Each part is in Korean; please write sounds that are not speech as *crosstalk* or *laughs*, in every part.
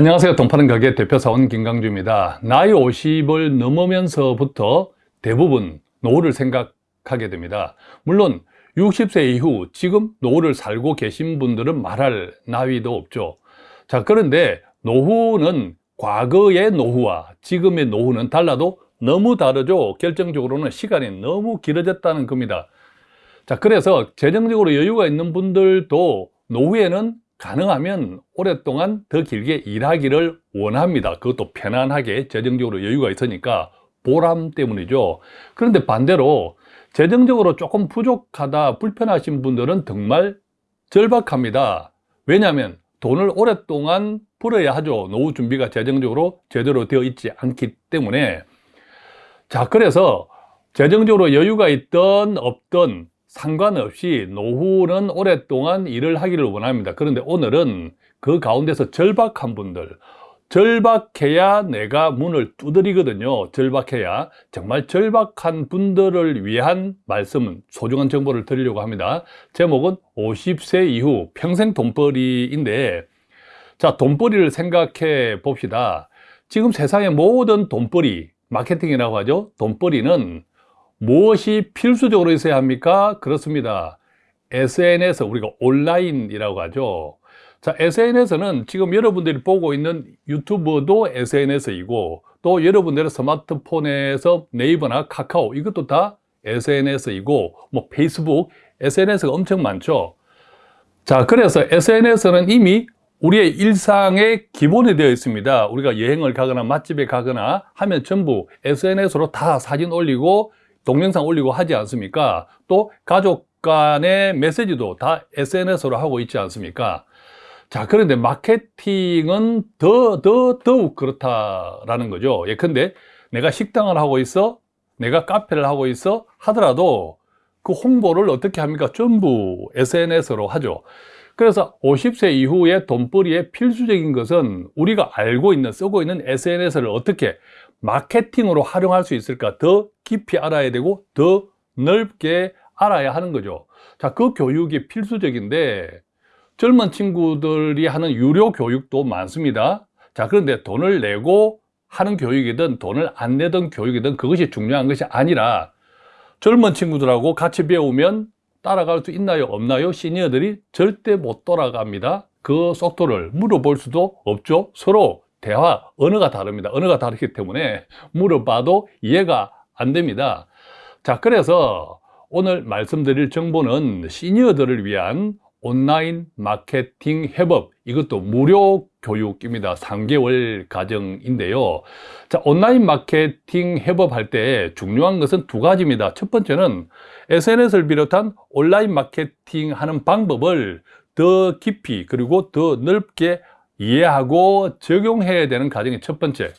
안녕하세요. 돈파는 가게 대표사원 김강주입니다. 나이 50을 넘으면서부터 대부분 노후를 생각하게 됩니다. 물론 60세 이후 지금 노후를 살고 계신 분들은 말할 나위도 없죠. 자, 그런데 노후는 과거의 노후와 지금의 노후는 달라도 너무 다르죠. 결정적으로는 시간이 너무 길어졌다는 겁니다. 자, 그래서 재정적으로 여유가 있는 분들도 노후에는 가능하면 오랫동안 더 길게 일하기를 원합니다. 그것도 편안하게 재정적으로 여유가 있으니까 보람 때문이죠. 그런데 반대로 재정적으로 조금 부족하다, 불편하신 분들은 정말 절박합니다. 왜냐하면 돈을 오랫동안 벌어야 하죠. 노후 준비가 재정적으로 제대로 되어 있지 않기 때문에 자, 그래서 재정적으로 여유가 있던 없던 상관없이 노후는 오랫동안 일을 하기를 원합니다. 그런데 오늘은 그 가운데서 절박한 분들, 절박해야 내가 문을 두드리거든요. 절박해야. 정말 절박한 분들을 위한 말씀은 소중한 정보를 드리려고 합니다. 제목은 50세 이후 평생 돈벌이인데 자, 돈벌이를 생각해 봅시다. 지금 세상의 모든 돈벌이, 마케팅이라고 하죠. 돈벌이는 무엇이 필수적으로 있어야 합니까? 그렇습니다. SNS, 우리가 온라인이라고 하죠. 자, SNS는 지금 여러분들이 보고 있는 유튜브도 SNS이고 또 여러분들의 스마트폰에서 네이버나 카카오 이것도 다 SNS이고 뭐 페이스북, SNS가 엄청 많죠. 자, 그래서 SNS는 이미 우리의 일상의 기본이 되어 있습니다. 우리가 여행을 가거나 맛집에 가거나 하면 전부 SNS로 다 사진 올리고 동영상 올리고 하지 않습니까? 또 가족 간의 메시지도 다 SNS로 하고 있지 않습니까? 자, 그런데 마케팅은 더, 더, 더욱 그렇다라는 거죠. 예컨대 내가 식당을 하고 있어, 내가 카페를 하고 있어 하더라도 그 홍보를 어떻게 합니까? 전부 SNS로 하죠. 그래서 50세 이후에 돈벌이의 필수적인 것은 우리가 알고 있는, 쓰고 있는 SNS를 어떻게 마케팅으로 활용할 수 있을까? 더 깊이 알아야 되고 더 넓게 알아야 하는 거죠. 자, 그 교육이 필수적인데 젊은 친구들이 하는 유료 교육도 많습니다. 자, 그런데 돈을 내고 하는 교육이든 돈을 안 내던 교육이든 그것이 중요한 것이 아니라 젊은 친구들하고 같이 배우면 따라갈 수 있나요? 없나요? 시니어들이 절대 못 돌아갑니다. 그 속도를 물어볼 수도 없죠 서로 대화, 언어가 다릅니다. 언어가 다르기 때문에 물어봐도 이해가 안 됩니다. 자, 그래서 오늘 말씀드릴 정보는 시니어들을 위한 온라인 마케팅 해법 이것도 무료 교육입니다 3개월 과정인데요 자 온라인 마케팅 해법 할 때 중요한 것은 두 가지입니다 첫 번째는 SNS를 비롯한 온라인 마케팅 하는 방법을 더 깊이 그리고 더 넓게 이해하고 적용해야 되는 과정이 첫 번째.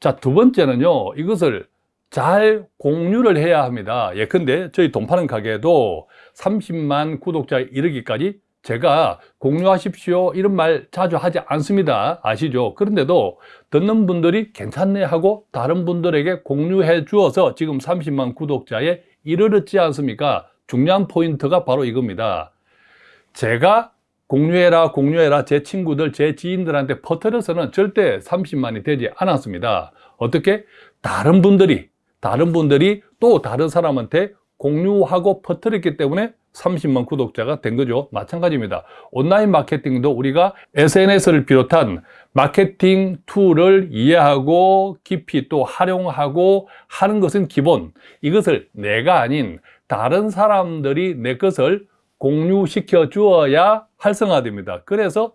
자 두 번째는요 이것을 잘 공유를 해야 합니다. 예컨대 저희 돈 파는 가게도 30만 구독자에 이르기까지 제가 공유하십시오. 이런 말 자주 하지 않습니다. 아시죠? 그런데도 듣는 분들이 괜찮네 하고 다른 분들에게 공유해 주어서 지금 30만 구독자에 이르렀지 않습니까? 중요한 포인트가 바로 이겁니다. 제가 공유해라 공유해라. 제 친구들 제 지인들한테 퍼뜨려서는 절대 30만이 되지 않았습니다. 어떻게? 다른 분들이 다른 분들이 또 다른 사람한테 공유하고 퍼뜨렸기 때문에 30만 구독자가 된 거죠. 마찬가지입니다. 온라인 마케팅도 우리가 SNS를 비롯한 마케팅 tool을 이해하고 깊이 또 활용하고 하는 것은 기본. 이것을 내가 아닌 다른 사람들이 내 것을 공유시켜 주어야 활성화됩니다. 그래서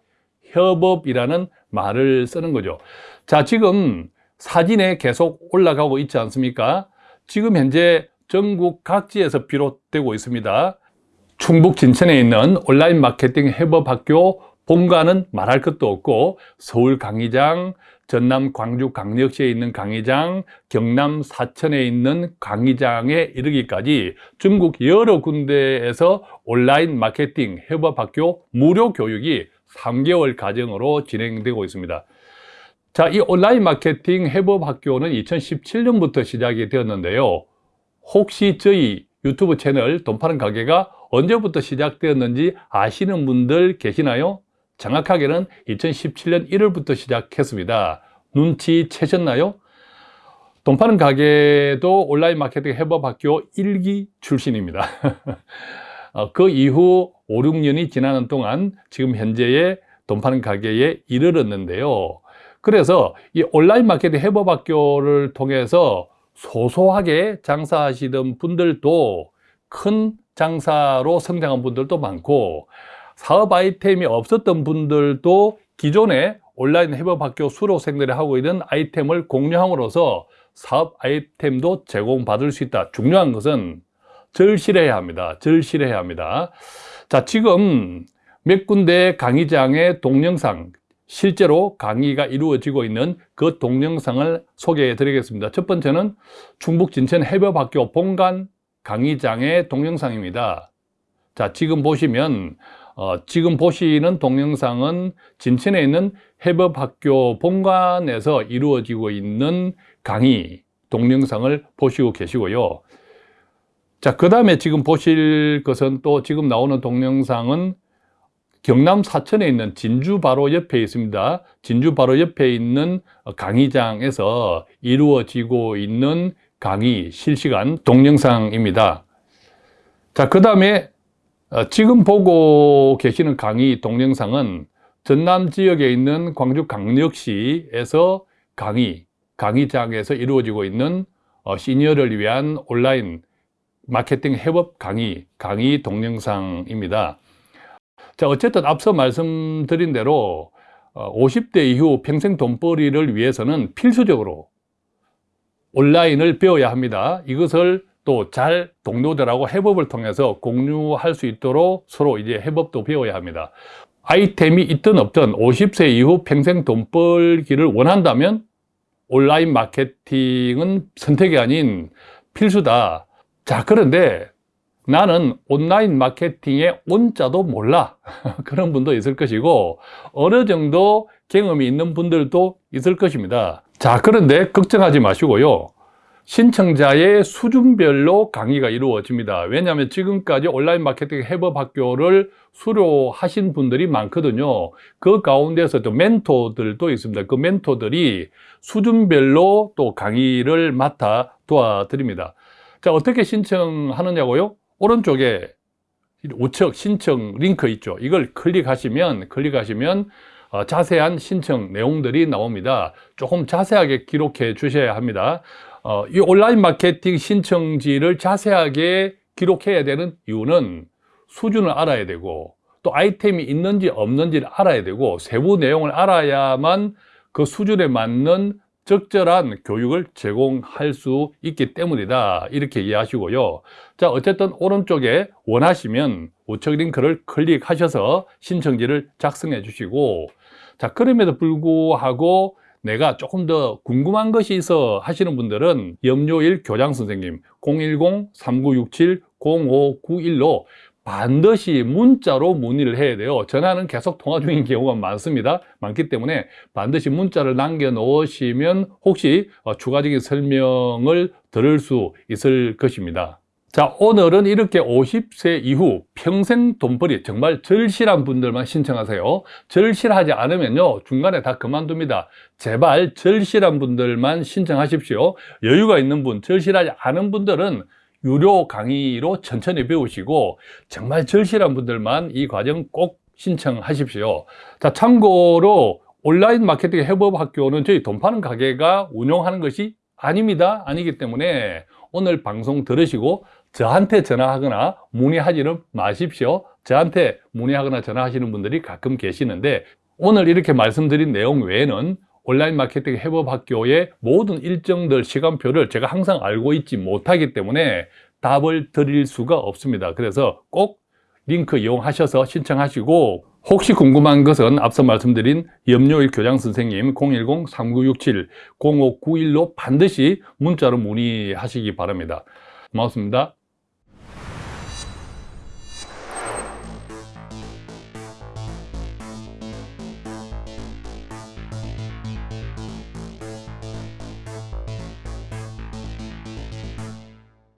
협업이라는 말을 쓰는 거죠. 자, 지금 사진에 계속 올라가고 있지 않습니까? 지금 현재 전국 각지에서 비롯되고 있습니다. 충북 진천에 있는 온라인 마케팅 협업학교 본가는 말할 것도 없고 서울 강의장, 전남 광주 광역시에 있는 강의장, 경남 사천에 있는 강의장에 이르기까지 중국 여러 군데에서 온라인 마케팅 협업학교 무료 교육이 3개월 과정으로 진행되고 있습니다. 자, 이 온라인 마케팅 협업학교는 2017년부터 시작이 되었는데요. 혹시 저희 유튜브 채널 돈 파는 가게가 언제부터 시작되었는지 아시는 분들 계시나요? 정확하게는 2017년 1월부터 시작했습니다. 눈치 채셨나요? 돈 파는 가게도 온라인 마케팅 해법학교 1기 출신입니다. *laughs* 어, 그 이후 5, 6년이 지나는 동안 지금 현재의 돈 파는 가게에 이르렀는데요. 그래서 이 온라인 마케팅 해법학교를 통해서 소소하게 장사하시던 분들도 큰 장사로 성장한 분들도 많고 사업 아이템이 없었던 분들도 기존에 온라인 해법학교 수료생들이 하고 있는 아이템을 공유함으로써 사업 아이템도 제공받을 수 있다. 중요한 것은 절실해야 합니다. 절실해야 합니다. 자, 지금 몇 군데 강의장의 동영상, 실제로 강의가 이루어지고 있는 그 동영상을 소개해 드리겠습니다. 첫 번째는 충북 진천 해법학교 본관 강의장의 동영상입니다. 자, 지금 보시면 어, 지금 보시는 동영상은 진천에 있는 해법학교 본관에서 이루어지고 있는 강의 동영상을 보시고 계시고요. 자, 그 다음에 지금 보실 것은 또 지금 나오는 동영상은 경남 사천에 있는 진주 바로 옆에 있습니다. 진주 바로 옆에 있는 강의장에서 이루어지고 있는 강의 실시간 동영상입니다. 자, 그 다음에 어, 지금 보고 계시는 강의 동영상은 전남 지역에 있는 광주 강력시에서 강의, 강의장에서 이루어지고 있는 어, 시니어를 위한 온라인 마케팅 해법 강의, 강의 동영상입니다. 자, 어쨌든 앞서 말씀드린 대로 50대 어, 이후 평생 돈벌이를 위해서는 필수적으로 온라인을 배워야 합니다. 이것을 또 잘 동료들하고 해법을 통해서 공유할 수 있도록 서로 이제 해법도 배워야 합니다. 아이템이 있든 없든 50세 이후 평생 돈 벌기를 원한다면 온라인 마케팅은 선택이 아닌 필수다. 자, 그런데 나는 온라인 마케팅의 온자도 몰라. *laughs* 그런 분도 있을 것이고, 어느 정도 경험이 있는 분들도 있을 것입니다. 자, 그런데 걱정하지 마시고요. 신청자의 수준별로 강의가 이루어집니다. 왜냐하면 지금까지 온라인 마케팅 해법 학교를 수료하신 분들이 많거든요. 그 가운데서 또 멘토들도 있습니다. 그 멘토들이 수준별로 또 강의를 맡아 도와드립니다. 자, 어떻게 신청하느냐고요? 오른쪽에 우측 신청 링크 있죠. 이걸 클릭하시면, 클릭하시면 어, 자세한 신청 내용들이 나옵니다. 조금 자세하게 기록해 주셔야 합니다. 어, 이 온라인 마케팅 신청지를 자세하게 기록해야 되는 이유는 수준을 알아야 되고 또 아이템이 있는지 없는지를 알아야 되고 세부 내용을 알아야만 그 수준에 맞는 적절한 교육을 제공할 수 있기 때문이다. 이렇게 이해하시고요. 자 어쨌든 오른쪽에 원하시면 우측 링크를 클릭하셔서 신청지를 작성해 주시고 자 그럼에도 불구하고 내가 조금 더 궁금한 것이 있어 하시는 분들은 염료일 교장 선생님 010-3967-0591로 반드시 문자로 문의를 해야 돼요. 전화는 계속 통화 중인 *laughs* 경우가 많습니다. 많기 때문에 반드시 문자를 남겨 놓으시면 혹시 어, 추가적인 설명을 들을 수 있을 것입니다 자 오늘은 이렇게 50세 이후 평생 돈벌이 정말 절실한 분들만 신청하세요. 절실하지 않으면요 중간에 다 그만둡니다. 제발 절실한 분들만 신청하십시오. 여유가 있는 분 절실하지 않은 분들은 유료 강의로 천천히 배우시고 정말 절실한 분들만 이 과정 꼭 신청하십시오. 자 참고로 온라인 마케팅 해법 학교는 저희 돈 파는 가게가 운영하는 것이 아닙니다. 아니기 때문에 오늘 방송 들으시고 저한테 전화하거나 문의하지는 마십시오. 저한테 문의하거나 전화하시는 분들이 가끔 계시는데 오늘 이렇게 말씀드린 내용 외에는 온라인 마케팅 해법 학교의 모든 일정들 시간표를 제가 항상 알고 있지 못하기 때문에 답을 드릴 수가 없습니다. 그래서 꼭 링크 이용하셔서 신청하시고 혹시 궁금한 것은 앞서 말씀드린 염료일 교장 선생님 010-3967-0591로 반드시 문자로 문의하시기 바랍니다. 고맙습니다